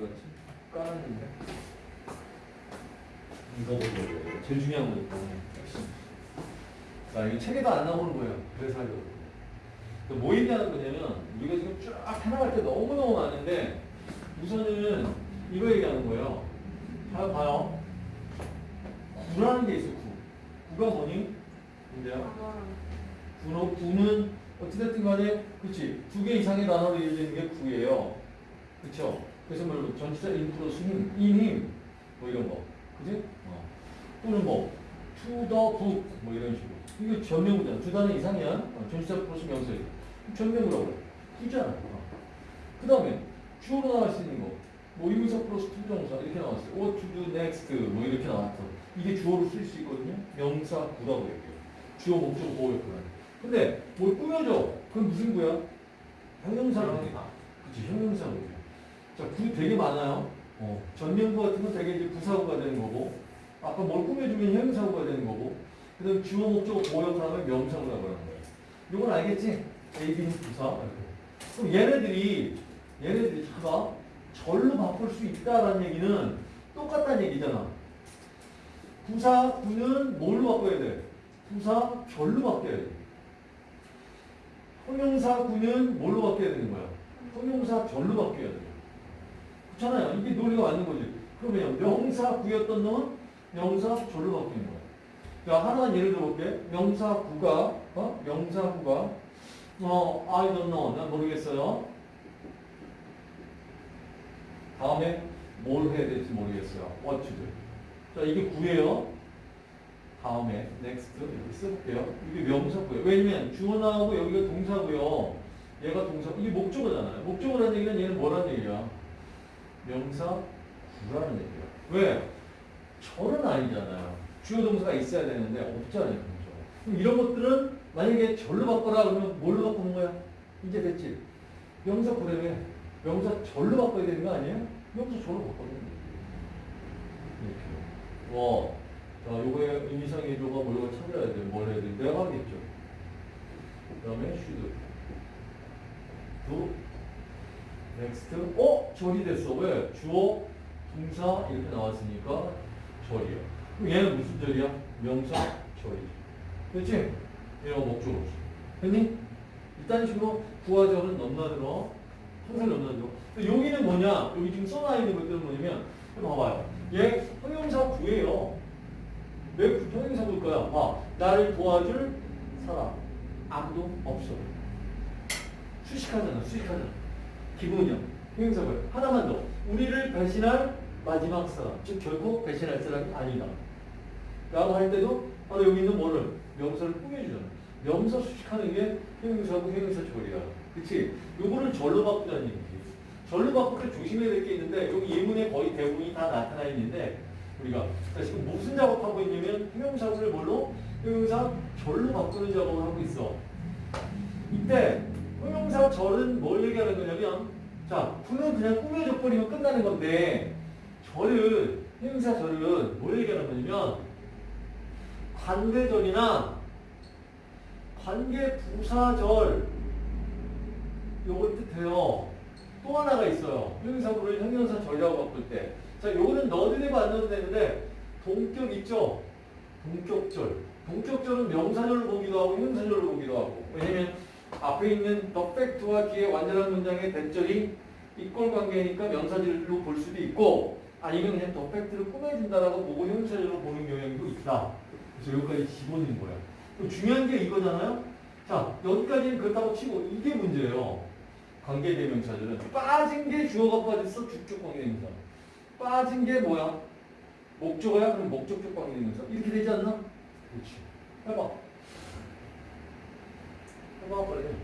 어디 갔지? 까놨는데. 이거 보고 제일 중요한 거니까. 핵심. 자, 이거 책에도 안 나오는 거예요. 그래서 하려고. 그뭐 얘기하는 거냐면 우리가 지금 쫙 해나갈 때 너무너무 많은데 우선은 이거 얘기하는 거예요. 봐요, 봐요. 구라는 게 있어, 구. 구가 뭐니? 문제야. 구는, 구는 어찌됐든 간에 그치 두 개 이상의 단어로 이어지는 게 구예요. 그쵸? 그래서 뭐 전치사 in 플러스 him, in him 뭐 이런 거. 그지? 어. 또는 뭐 to the book 뭐 이런 식으로. 이거 전명구잖아. 두 단어 이상이야. 어, 전치사 플러스 명사. 전명구라고 그래. 구잖아. 어. 그 다음에 주어로 나올 수 있는 거. 뭐 의문사 플러스 투정사 이렇게 나왔어요. What to do next 뭐 이렇게 나왔어. 이게 주어로 쓸 수 있거든요. 명사 구라고 얘기해요. 주어 목적 보어였구나. 근데 뭘 꾸며줘. 그건 무슨 구야? 형용사라고 해. 그치, 형용사로 돼. 자, 구 되게 많아요. 어, 전면구 같은 건 되게 이제 부사구가 되는 거고, 아까 뭘 꾸며주면 형용사구가 되는 거고, 그 다음 주어 목적 보호역을 하면 명사구라고 하는 거예요. 이건 알겠지? A, B는 부사. 그럼 얘네들이, 얘네들이 잠깐 절로 바꿀 수 있다라는 얘기는 똑같다는 얘기잖아. 부사 구는 뭘로 바꿔야 돼? 부사 절로 바뀌어야 돼. 형용사 구는 뭘로 바뀌어야 되는 거야? 형용사 절로 바뀌어야 돼. 그렇잖아요. 이게 논리가 맞는 거지. 그러면 명사 구였던 놈은 명사 절로 바뀌는 거야. 자, 하나만 예를 들어볼게. 명사 구가, 어? 명사 구가, 어, I don't know. 난 모르겠어요. 다음에 뭘 해야 될지 모르겠어요. What to do. 자, 이게 구예요. 다음에 next 이렇게 써볼게요. 이게 명사고요. 왜냐면 주어 나오고 여기가 동사고요. 얘가 동사. 이게 목적어잖아요. 목적어라는 얘기는 얘는 뭐라는 얘기야? 명사 구라는 얘기야. 왜? 절은 아니잖아요. 주어 동사가 있어야 되는데 없잖아요. 그죠? 그럼 이런 것들은 만약에 절로 바꿔라 그러면 뭘로 바꾸는 거야? 이제 됐지? 명사 구래며 명사 절로 바꿔야 되는 거 아니에요? 명사 절로 바꿔야 되는. 이렇게. 와. 자, 요거의 의미상의 조가 뭐가 찾아야 돼. 뭘 해야 돼? 내가 하겠죠. 그 다음에 should. do. Next. 어? 절이 됐어. 왜? 주어, 동사 이렇게 나왔으니까 절이야. 그럼 얘는 무슨 절이야? 명사 절이지. 그렇지? 얘가 목적으로. 됐니? 이딴 식으로 부하절은 넘나들어. 항상 넘나들어. 여기는 뭐냐? 여기 지금 써놔 있는 것들은 뭐냐면, 봐봐요. 얘 형용사 구예요. 왜 형용사 구일까요? 봐. 나를 도와줄 사람. 아무도 없어. 수식하잖아, 수식하잖아. 기본이야. 형용사 구야. 하나만 더. 우리를 배신할 마지막 사람. 즉, 결국 배신할 사람이 아니다. 라고 할 때도 바로 여기 있는 뭐를? 명사를 꾸며주잖아. 명사 수식하는 게 형용사고 형용사 절이야. 그치? 요거는 절로 바꾸자는 얘기지. 절로 때 조심해야 될 게 있는데 여기 예문에 거의 대부분이 다 나타나 있는데 우리가 자, 지금 무슨 작업하고 있냐면 형용사를 뭘로? 형용사 절로 바꾸는 작업을 하고 있어. 이때 형용사 절은 뭘 얘기하는 거냐면 자, 구는 그냥 꾸며져 버리면 끝나는 건데 절은 형용사 절은 뭘 얘기하는 거냐면 관계절이나 관계 부사절 요걸 뜻해요. 또 하나가 있어요. 형용사구를 형용사 절이라고 바꿀 때. 자, 요거는 안 넣어도 되는데 동격 있죠? 동격절. 동격절은 명사절을 보기도 하고 형용사절을 보기도 하고. 왜냐면 앞에 있는 the fact와 뒤에 완전한 문장의 대절이 이꼴 관계니까 명사절로 볼 수도 있고 아니면 그냥 the fact를 꾸며준다라고 보고 형용사절로 보는 경향도 있다. 그래서 여기까지 기본인 거야. 중요한 게 이거잖아요? 자, 여기까지는 그렇다고 치고 이게 문제예요. 관계대명사들은 빠진 게 주어가 빠졌어 주격 관계대명사 빠진 게 뭐야 목적어야 그럼 목적격 관계대명사 이렇게 되지 않나 그렇지 해봐 빨리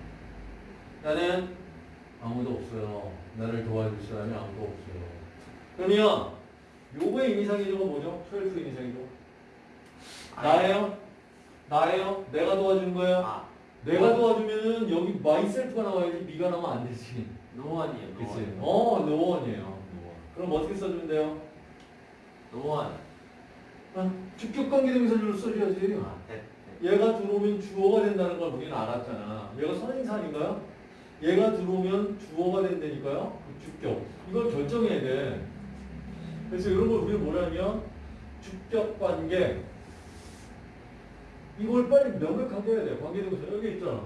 나는 아무도 없어요 나를 도와줄 사람이 아무도 없어요 그러면 요거의 의미상의조가 뭐죠 초일수 의미상의조 나예요 나예요 내가 도와준 거예요 아, 내가 도와주면은 여기 myself가 나와야지 미가 나오면 안 되지. 노원이에요. 그치? 노원. 어, no one이에요. 노원. 그럼 어떻게 써주면 돼요? 노원. 아, 주격 관계대명사절로 써줘야지. 아, 네. 얘가 들어오면 주어가 된다는 걸 우리는 알았잖아. 얘가 선행사 아닌가요? 얘가 들어오면 주어가 된다니까요. 그 주격. 이걸 결정해야 돼. 그래서 이런 걸 우리가 뭐냐면 주격 관계. 이걸 빨리 명백하게 해야 돼. 관계대명사 여기 있잖아.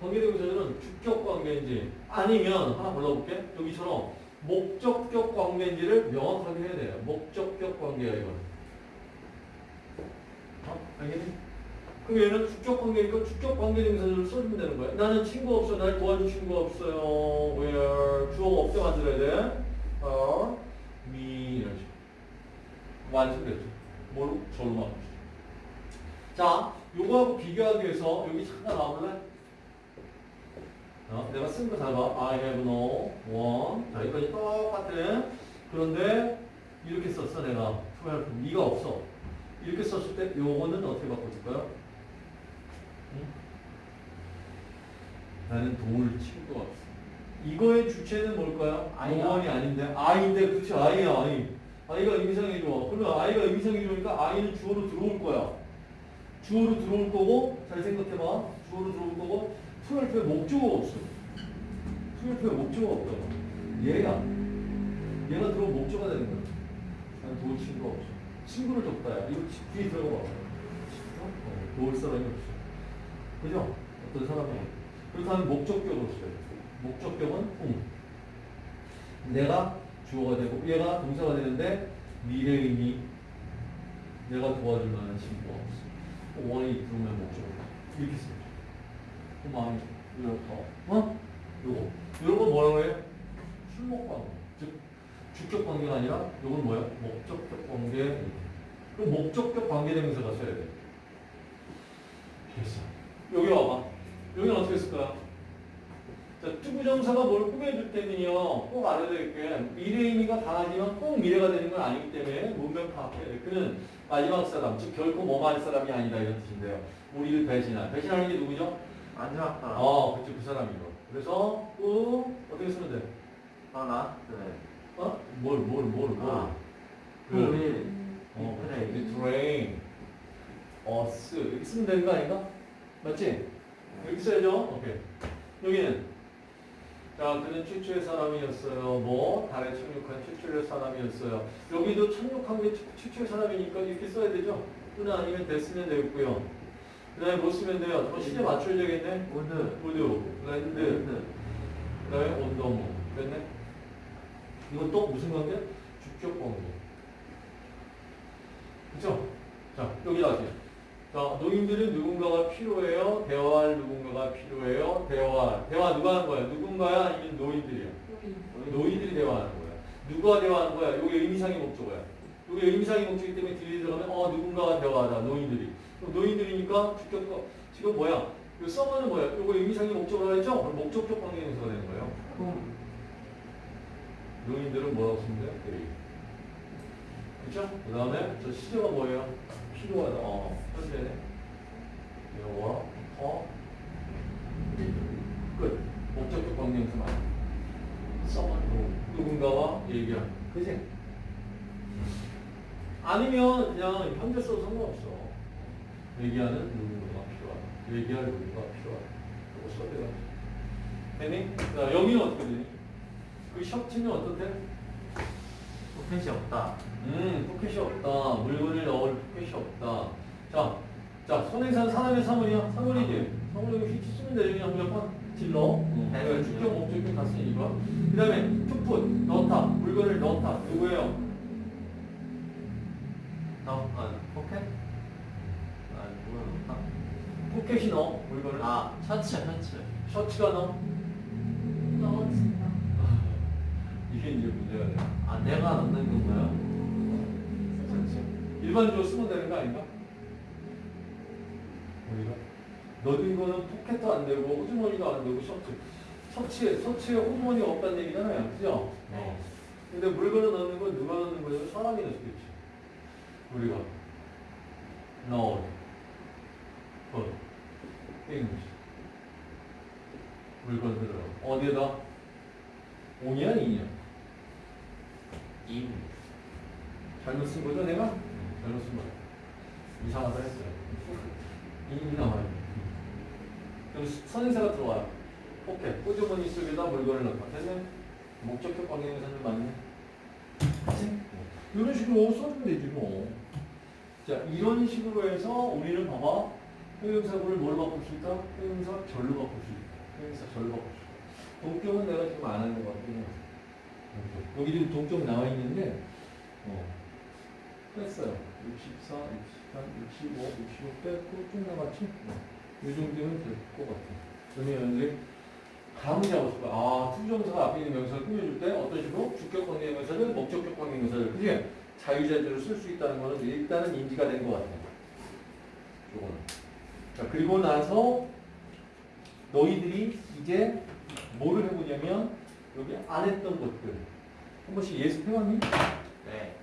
관계대명사는 주격 관계인지 아니면 하나 골라볼게. 여기처럼 목적격 관계인지를 명확하게 해야 돼요. 목적격 관계야 이건. 어? 알겠니? 그럼 얘는 주격 관계니까 주격 관계대명사를 써주면 되는 거야. 나는 친구 없어. 날 도와줄 친구가 없어요. Where 주어가 없게 만들어야 돼. Or me 이런 식으로. 완성됐죠. 뭘로? 절로 바꾸시죠. 자, 요거하고 비교하기 위해서 여기 잠깐 나와볼래? 어, 내가 쓴 거 잘 봐. I have no one. 자, 이거 똑같은. 그런데 이렇게 썼어, 내가. to help. 네가 없어. 이렇게 썼을 때 요거는 어떻게 바꿔줄까요? 응? 나는 도울 친구가 없어. 이거의 주체는 뭘까요? one이 아닌데. 아이인데, 그치, 아이야, 아이. 아이가 의미상이 좋아. 그러면 아이가 의미상이 좋으니까 아이는 주어로 들어올 거야. 주어로 들어올 거고, 잘 생각해봐. 주어로 들어올 거고, 투엘프에 목적어가 없어. 투엘프에 목적어가 없다고. 얘야. 얘가 들어오면 목적어가 되는 거야. 난 도울 친구가 없어. 친구를 줬다야. 이거 지- 뒤에 들어가 봐. 어? 도울 사람이 없어. 그죠? 어떤 사람이. 그렇다면 목적격으로 써야 돼. 목적격은 응. 내가 주어가 되고 얘가 동사가 되는데 미래의미 내가 도와줄 만한 친구가 없어. 원이 들어오면 목적어. 이렇게. 그 마음이 이렇게 어? 요거 요런 거 뭐라고 해요? 관계 즉 주격 관계가 아니라 요건 뭐야? 목적격 관계. 그럼 목적격 관계 대명사가 써야 돼 됐어 여기 와봐 여기는 어떻게 쓸까요? 자, 투부정사가 뭘 꾸며줄 때는요, 꼭 알아야 될 게, 미래 의미가 강하지만 꼭 미래가 되는 건 아니기 때문에 문맥 파악해야 돼. 그는 마지막 사람, 즉 결코 뭐할 사람이 아니다 이런 뜻인데요. 우리를 배신한. 배신하는 게 누구죠? 마지막 사람. 어, 그치, 그 사람이죠. 그래서, 또, 어떻게 쓰면 돼? 하나, 둘. 어? 뭘, 뭘, 뭘, 뭘. 아. 그, 일. 어, the train, us. 이렇게 쓰면 되는 거 아닌가? 맞지? 이렇게 써야죠? 오케이. 여기는, 자, 그는 최초의 사람이었어요. 뭐, 달에 착륙한 최초의 사람이었어요. 여기도 착륙한 게 최- 최초의 사람이니까 이렇게 써야 되죠? 또는 아니면 that 쓰면 되겠고요. 그 다음에 뭐 쓰면 돼요? 뭐 시제 맞춰야 되겠네? would. would, land, land. 그 다음에 on the moon. 됐네? 이건 또 무슨 관계? 주격 관계. 그쵸? 자, 여기 다시. 자, 노인들은 누군가가 필요해요? 대화할 누군가가 필요해요? 대화. 대화 누가 하는 거야? 누군가야? 아니면 노인들이야? 노인들이 대화하는 거야. 누가 대화하는 거야? 이게 의미상의 목적어야. 이게 의미상의 목적이기 때문에 뒤에 들어가면 어 누군가가 대화하다. 노인들이. 그럼 노인들이니까 주격 지금 뭐야? 이 써머는 뭐야? 이거 의미상의 목적어라 했죠? 그럼 목적격 관계명사가 되는 거예요. 품. 노인들은 뭐라고 쓰면 돼요? 그쵸? 그 다음에 저 시제가 뭐예요? 필요하다. 어, 현재네. 영어, 어, 끝. 목적격 관계명사만. 써만 누군가와 얘기하는. 그지? 아니면 그냥 현재 써도 상관없어. 얘기하는 누군가가 필요하다. 얘기할 누군가가 필요하다. 이거 써도 돼요. 됐니? 자, 여기는 어떻게 되니? 그 셔츠는 어떻대? 포켓이 없다. 음, 포켓이 없다. 물건을 넣을 포켓이 없다. 자, 자, 선행사는 사람이야 사물이야. 사물이지. 사물 여기 which 쓰면 되지. 그냥 무조건 질러. 음, 네. 주격, 목적격 다 쓰니까. 그 다음에 to put, 넣다. 물건을 넣다. 누구예요? 너, 아, 포켓? 아, 누가 없다. 포켓이 넣어. 물건을. 아, 셔츠, 셔츠. 셔츠가 넣어. 넣어진다. 이게 이제 문제가 돼. 아, 내가 넣는 건가요? 일반적으로 쓰면 되는 거 아닌가? 우리가 넣은 거는 포켓도 안 되고 호주머니도 안 되고 셔츠 셔츠에 셔츠에 호주머니가 없다는 얘기잖아요, 그죠? 네. 근데 물건을 넣는 건 누가 넣는 거예요? 사람이 넣을 수도 있지. 우리가 넣어, 건, things 물건들을 어디에다? 온이야, 인이야? 임. 잘못 쓴 거죠, 내가? 잘못 쓴 거야. 이상하다 했어요. 이 나와요. 그럼 선행사가 들어와요. 오케이. 호주머니 속에다 물건을 넣고. 됐네? 목적격 관계대명사는 맞네? 그치? 이런 식으로 써주면 되지 뭐. 자, 이런 식으로 해서 우리는 봐봐. 형용사구를 뭘 바꿀 수 있다? 형용사 절로 바꿀 수 있다. 형용사 절로 바꿀 수 있다. 동격은 내가 지금 안 하는 것 같긴 해요. 여기 지금 동격 나와 있는데, 어. 뺐어요. 64, 63, 65, 65 뺐고 쭉 남았지? 어. 이 정도면 될 것 같아. 그러면 감을 잡았을 거야. 아, 투정사가 앞에 있는 명사를 꾸며줄 때 어떤 식으로 주격 관계 명사를 목적격 관계 명사를 그지? 자유자재로 쓸 수 있다는 거는 일단은 인지가 된 것 같아. 요거는. 자, 그리고 나서 너희들이 이제 뭐를 해보냐면 여기 안 했던 것들 한 번씩 예습해왔니? 네.